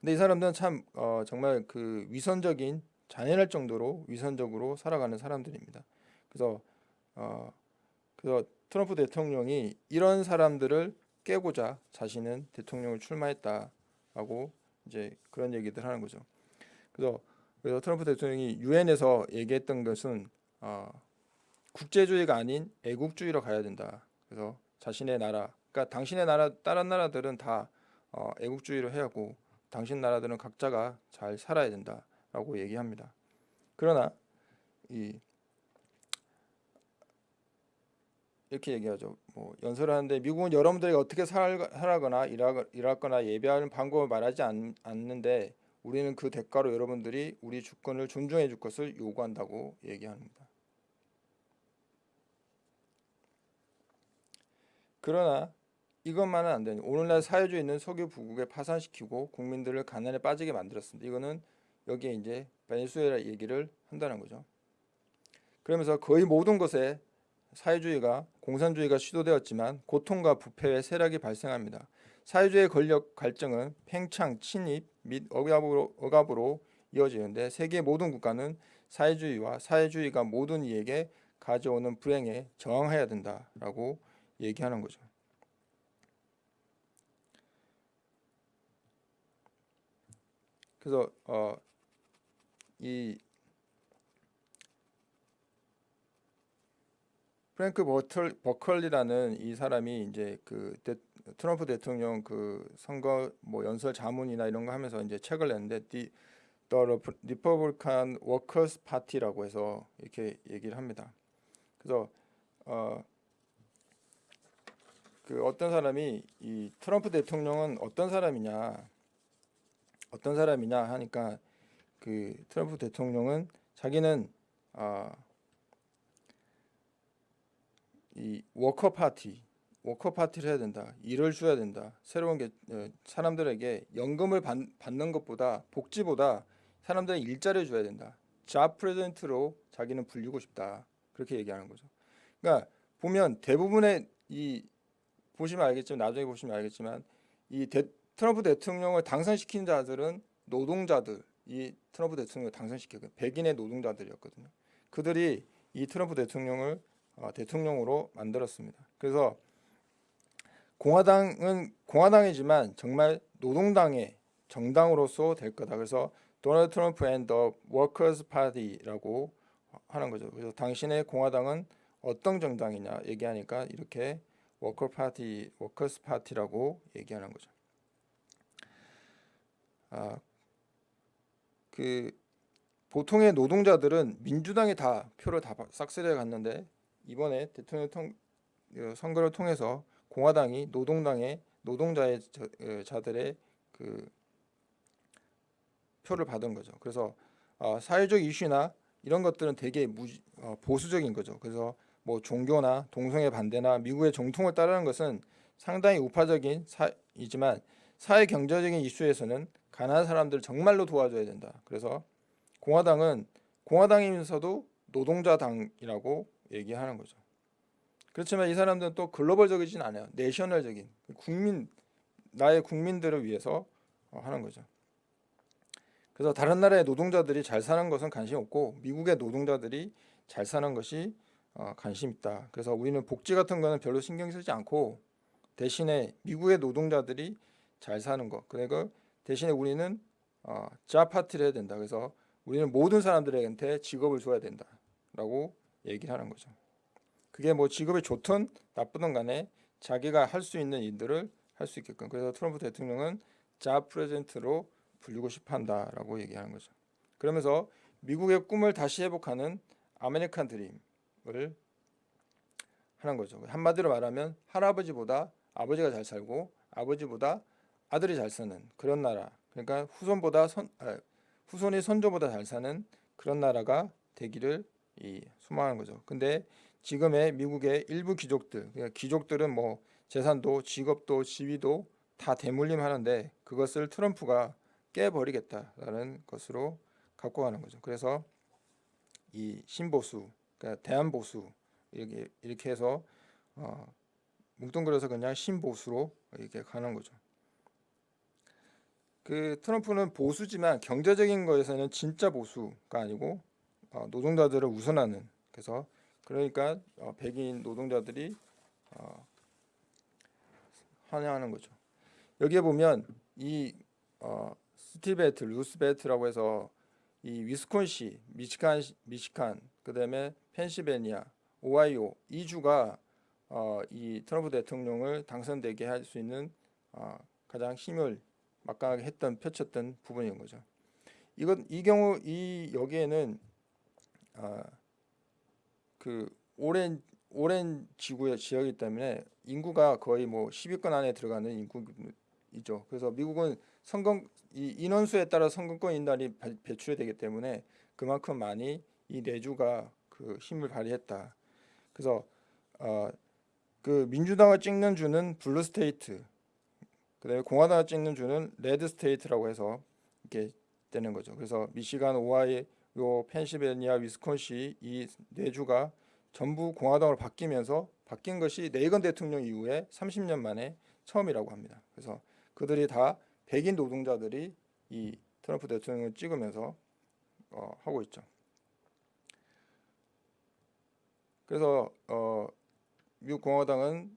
근데 이 사람들은 참 어, 정말 그 위선적인 잔인할 정도로 위선적으로 살아가는 사람들입니다. 그래서 어, 그래서 트럼프 대통령이 이런 사람들을 깨고자 자신은 대통령을 출마했다라고 이제 그런 얘기들 하는 거죠. 그래서 그래서 트럼프 대통령이 유엔에서 얘기했던 것은 어, 국제주의가 아닌 애국주의로 가야 된다. 그래서 자신의 나라, 그러니까 당신의 나라, 다른 나라들은 다 어, 애국주의로 해야 하고 당신 나라들은 각자가 잘 살아야 된다라고 얘기합니다. 그러나 이 이렇게 얘기하죠. 뭐 연설을 하는데 미국은 여러분들이 어떻게 살, 살아거나 일하, 일하거나 예배하는 방법을 말하지 않, 않는데 우리는 그 대가로 여러분들이 우리 주권을 존중해 줄 것을 요구한다고 얘기합니다. 그러나 이것만은 안 되는 오늘날 사회주의는 석유 부국에 파산시키고 국민들을 가난에 빠지게 만들었습니다. 이거는 여기에 이제 베네수엘라 얘기를 한다는 거죠. 그러면서 거의 모든 것에 사회주의가 공산주의가 시도되었지만 고통과 부패의 세력이 발생합니다. 사회주의 권력 갈증은 팽창, 침입 및 억압으로, 억압으로 이어지는데 세계 모든 국가는 사회주의와 사회주의가 모든 이에게 가져오는 불행에 저항해야 된다라고 얘기하는 거죠. 그래서 어, 이 프랭크 버털, 버컬리라는 이 사람이 이제 그 대, 트럼프 대통령 그 선거 뭐 연설 자문이나 이런 거 하면서 이제 책을 냈는데 The, The Republican Workers Party라고 해서 이렇게 얘기를 합니다. 그래서 어, 그 어떤 사람이 이 트럼프 대통령은 어떤 사람이냐 어떤 사람이냐 하니까 그 트럼프 대통령은 자기는 아, 이 워커 파티, 워커 파티를 해야 된다. 일을 줘야 된다. 새로운 게 어, 사람들에게 연금을 받, 받는 것보다 복지보다 사람들의 일자리를 줘야 된다. job president로 자기는 불리고 싶다. 그렇게 얘기하는 거죠. 그러니까 보면 대부분의 이 보시면 알겠지만 나중에 보시면 알겠지만 이 대, 트럼프 대통령을 당선시킨 자들은 노동자들, 이 트럼프 대통령을 당선시켰 백인의 노동자들이었거든요. 그들이 이 트럼프 대통령을 어, 대통령으로 만들었습니다. 그래서 공화당은 공화당이지만 정말 노동당의 정당으로서 될 거다. 그래서 도널드 트럼프 and the workers party라고 하는 거죠. 그래서 당신의 공화당은 어떤 정당이냐 얘기하니까 이렇게 worker party, workers party라고 얘기하는 거죠. 아, 그 보통의 노동자들은 민주당에 다 표를 다 싹쓸이해 갔는데 이번에 대통령 통, 어, 선거를 통해서 공화당이 노동당의 노동자의 어, 자들의 그 표를 받은 거죠. 그래서 어, 사회적 이슈나 이런 것들은 되게 무, 어, 보수적인 거죠. 그래서 뭐 종교나 동성애 반대나 미국의 정통을 따르는 것은 상당히 우파적인 사이지만 사회 경제적인 이슈에서는 가난한 사람들 정말로 도와줘야 된다. 그래서 공화당은 공화당이면서도 노동자당이라고 얘기하는 거죠. 그렇지만 이 사람들은 또 글로벌적이진 않아요. 내셔널적인 국민 나의 국민들을 위해서 어, 하는 거죠. 그래서 다른 나라의 노동자들이 잘 사는 것은 관심 없고 미국의 노동자들이 잘 사는 것이 어, 관심 있다. 그래서 우리는 복지 같은 거는 별로 신경 쓰지 않고 대신에 미국의 노동자들이 잘 사는 것. 그리고 대신에 우리는 어, job party를 해야 된다. 그래서 우리는 모든 사람들한테 직업을 줘야 된다라고 얘기를 하는 거죠. 그게 뭐 직업이 좋든 나쁘든 간에 자기가 할 수 있는 일들을 할 수 있게끔 그래서 트럼프 대통령은 job president로 불리고 싶어한다라고 얘기하는 거죠. 그러면서 미국의 꿈을 다시 회복하는 아메리칸 드림을 하는 거죠. 한마디로 말하면 할아버지보다 아버지가 잘 살고 아버지보다 아들이 잘 사는 그런 나라. 그러니까 후손보다 선 아, 후손이 선조보다 잘 사는 그런 나라가 되기를 이 소망하는 거죠. 근데 지금의 미국의 일부 귀족들, 그러니까 귀족들은 뭐 재산도 직업도 지위도 다 대물림하는데 그것을 트럼프가 깨버리겠다라는 것으로 갖고 가는 거죠. 그래서 이 신보수, 그러니까 대한보수 이렇게 이렇게 해서 어, 뭉뚱그려서 그냥 신보수로 이렇게 가는 거죠. 그 트럼프는 보수지만 경제적인 거에서는 진짜 보수가 아니고 어, 노동자들을 우선하는 그래서 그러니까 어, 백인 노동자들이 어, 환영하는 거죠. 여기에 보면 이 어, 스티베트, 루스베트라고 해서 이 위스콘시, 미치칸, 미치칸, 그 다음에 펜실베니아, 오하이오 이 주가 어, 이 트럼프 대통령을 당선되게 할 수 있는 어, 가장 힘을 막강하게 했던 펼쳤던 부분인 거죠. 이건 이 경우 이 여기에는 어, 그 오랜 오랜 지구의 지역이기 때문에 인구가 거의 뭐 10위권 안에 들어가는 인구이죠. 그래서 미국은 선거 이 인원수에 따라 선거권 인단이 배- 배출이 되기 때문에 그만큼 많이 이 네 주가 그 힘을 발휘했다. 그래서 어, 그 민주당을 찍는 주는 blue state, 그다음에 공화당을 찍는 주는 red state라고 해서 이렇게 되는 거죠. 그래서 미시간, 오하이오, 펜실베니아, 위스콘신 이 네 주가 전부 공화당으로 바뀌면서 바뀐 것이 레이건 대통령 이후에 30년 만에 처음이라고 합니다. 그래서 그들이 다 백인 노동자들이 이 트럼프 대통령을 찍으면서 어, 하고 있죠. 그래서 어, 미국 공화당은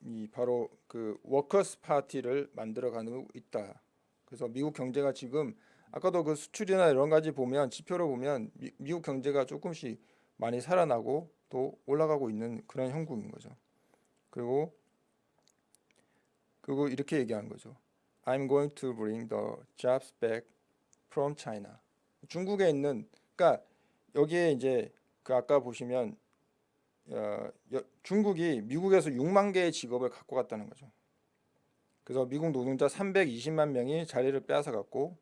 이 바로 그 워커스 파티를 만들어가고 있다. 그래서 미국 경제가 지금 아까도 그 수출이나 이런 가지 보면 지표를 보면 미, 미국 경제가 조금씩 많이 살아나고 또 올라가고 있는 그런 형국인 거죠. 그리고 그리고 이렇게 얘기하는 거죠. I'm going to bring the jobs back from China. 중국에 있는 그러니까 여기에 이제 그 아까 보시면 어, 여- 중국이 미국에서 6만 개의 직업을 갖고 갔다는 거죠. 그래서 미국 노동자 320만 명이 자리를 빼앗아 갔고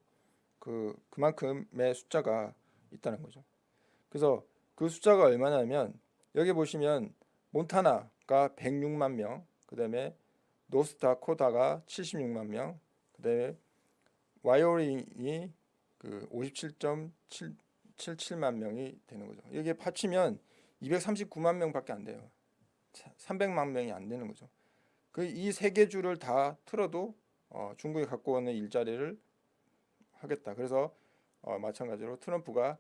그 그만큼의 숫자가 있다는 거죠. 그래서 그 숫자가 얼마냐면 여기 보시면 몬타나가 106만 명, 그다음에 노스다코다가 76만 명, 그다음에 와이오링이 그 57.77만 명이 되는 거죠. 이게 합치면 239만 명밖에 안 돼요. 300만 명이 안 되는 거죠. 그 이 세개 주를 다 틀어도 어, 중국이 갖고 오는 일자리를 하겠다. 그래서 어, 마찬가지로 트럼프가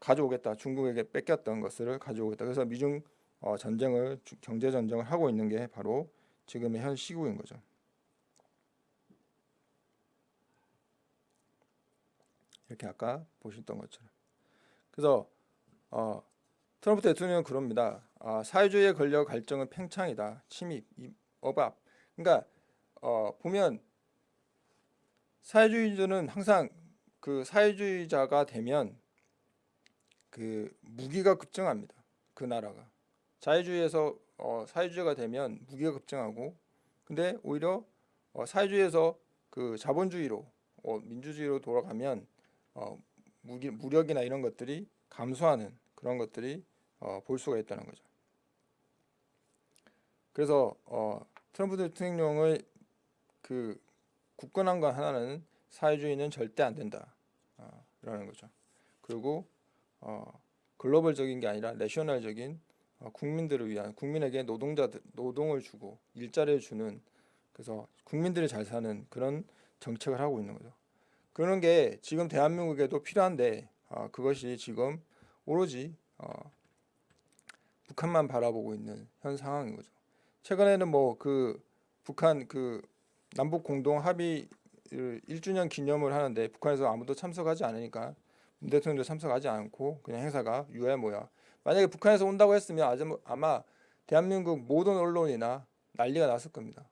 가져오겠다. 중국에게 뺏겼던 것을 가져오겠다. 그래서 미중 어, 전쟁을 주- 경제 전쟁을 하고 있는 게 바로 지금의 현 시국인 거죠. 이렇게 아까 보셨던 것처럼. 그래서 어, 트럼프 대통령은 그럽니다. 아, 사회주의의 권력 갈증은 팽창이다. 침입, 이- 억압. 그러니까 어, 보면 사회주의자는 항상 그 사회주의자가 되면 그 무기가 급증합니다. 그 나라가 자유주의에서 어, 사회주의가 되면 무기가 급증하고 근데 오히려 어, 사회주의에서 그 자본주의로 어, 민주주의로 돌아가면 어, 무기, 무력이나 이런 것들이 감소하는 그런 것들이 어, 볼 수가 있다는 거죠. 그래서 어, 트럼프 대통령의 그 굳건한 건 하나는 사회주의는 절대 안 된다. 어, 거죠. 그리고 어, 글로벌적인 게 아니라 내셔널적인 어, 국민들을 위한 국민에게 노동자들 노동을 주고 일자리를 주는 그래서 국민들이 잘 사는 그런 정책을 하고 있는 거죠. 그런 게 지금 대한민국에도 필요한데 어, 그것이 지금 오로지 어, 북한만 바라보고 있는 현 상황인 거죠. 최근에는 뭐 그 북한 그 남북 공동 합의 1주년 기념을 하는데 북한에서 아무도 참석하지 않으니까 문 대통령도 참석하지 않고 그냥 행사가 유해 뭐야. 만약에 북한에서 온다고 했으면 뭐- 아마 대한민국 모든 언론이나 난리가 났을 겁니다.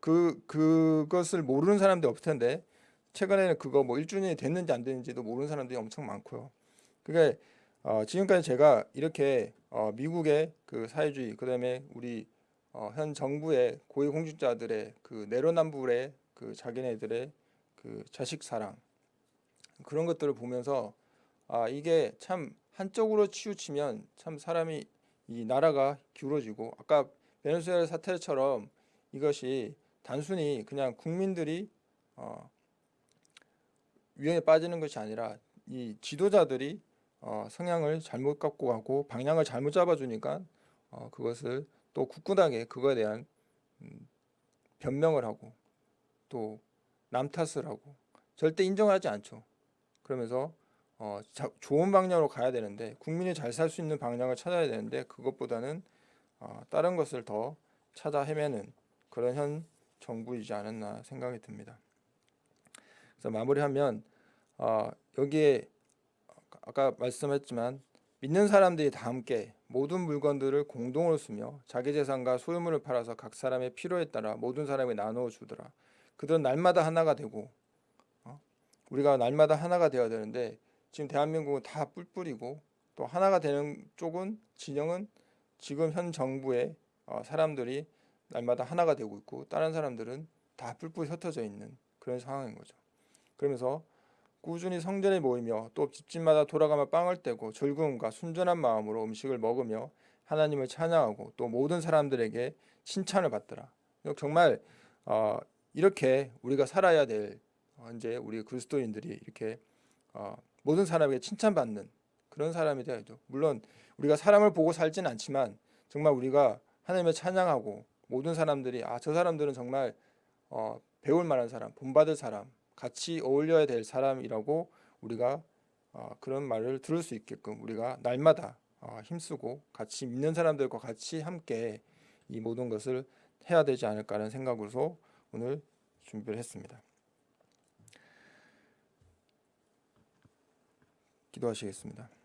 그 그것을 모르는 사람들이 없을 텐데 최근에는 그거 뭐 1주년이 됐는지 안 됐는지도 모르는 사람들이 엄청 많고요. 그게 어, 지금까지 제가 이렇게 어, 미국의 그 사회주의 그 다음에 우리 어, 현 정부의 고위공직자들의 그 내로남불의 그 자기네들의 그 자식 사랑 그런 것들을 보면서 아 이게 참 한쪽으로 치우치면 참 사람이 이 나라가 기울어지고 아까 베네수엘라 사태처럼 이것이 단순히 그냥 국민들이 어, 위험에 빠지는 것이 아니라 이 지도자들이 어, 성향을 잘못 갖고 가고 방향을 잘못 잡아주니까 어, 그것을 또 굳건하게 그거에 대한 음, 변명을 하고 또 남 탓을 하고 절대 인정하지 않죠. 그러면서 어, 자, 좋은 방향으로 가야 되는데 국민이 잘 살 수 있는 방향을 찾아야 되는데 그것보다는 어, 다른 것을 더 찾아 헤매는 그런 현 정부이지 않았나 생각이 듭니다. 그래서 마무리하면 어, 여기에 아까 말씀했지만 믿는 사람들이 다 함께 모든 물건들을 공동으로 쓰며 자기 재산과 소유물을 팔아서 각 사람의 필요에 따라 모든 사람에게 나누어 주더라. 그들은 날마다 하나가 되고 어? 우리가 날마다 하나가 되어야 되는데 지금 대한민국은 다 뿔뿔이고 또 하나가 되는 쪽은 진영은 지금 현 정부의 어, 사람들이 날마다 하나가 되고 있고 다른 사람들은 다 뿔뿔이 흩어져 있는 그런 상황인 거죠. 그러면서 꾸준히 성전에 모이며 또 집집마다 돌아가며 빵을 떼고 즐거움과 순전한 마음으로 음식을 먹으며 하나님을 찬양하고 또 모든 사람들에게 칭찬을 받더라. 정말 어, 이렇게 우리가 살아야 될 어, 이제 우리 그리스도인들이 이렇게 어, 모든 사람에게 칭찬받는 그런 사람이 되야죠. 물론 우리가 사람을 보고 살진 않지만 정말 우리가 하나님을 찬양하고 모든 사람들이 아 저 사람들은 정말 어, 배울 만한 사람, 본받을 사람, 같이 어울려야 될 사람이라고 우리가 어, 그런 말을 들을 수 있게끔 우리가 날마다 어, 힘쓰고 같이 믿는 사람들과 같이 함께 이 모든 것을 해야 되지 않을까라는 생각으로 오늘 준비를 했습니다. 기도하시겠습니다.